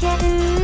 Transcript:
ける